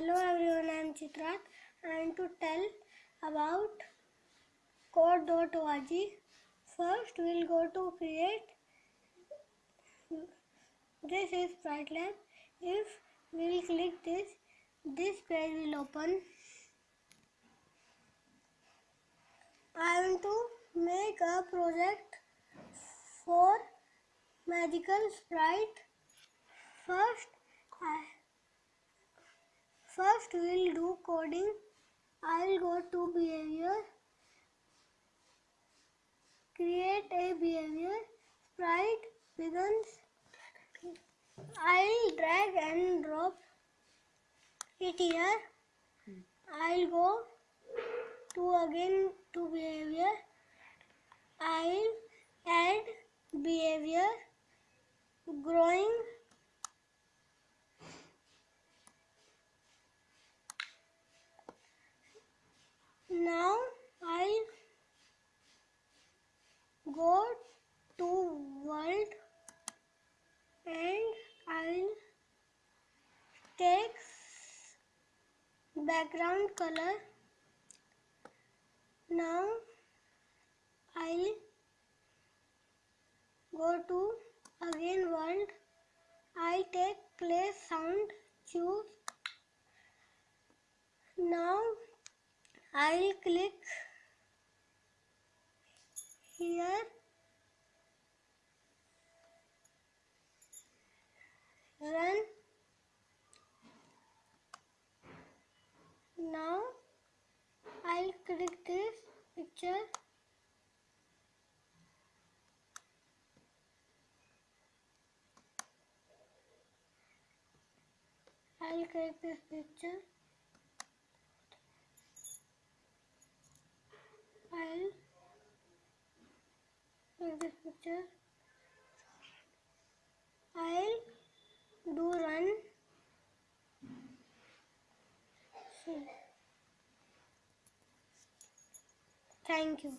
Chitrat I and to tell about code.org. First, we'll go to create. This is Sprite Lab. If we'll click this, this page will open. I want to make a project for magical sprite. First, I, first we'll do coding. I'll go to behavior, create a behavior. Sprite begins. I'll drag and drop it here. I'll go to again to behavior. I'll add behavior growing now I'll go to world and I'll take background color. Now I'll go to again world. I'll take play sound choose. Now I'll click here run now Click this picture. I'll click this picture. I'll click this picture. I'll do run. See. Thank you.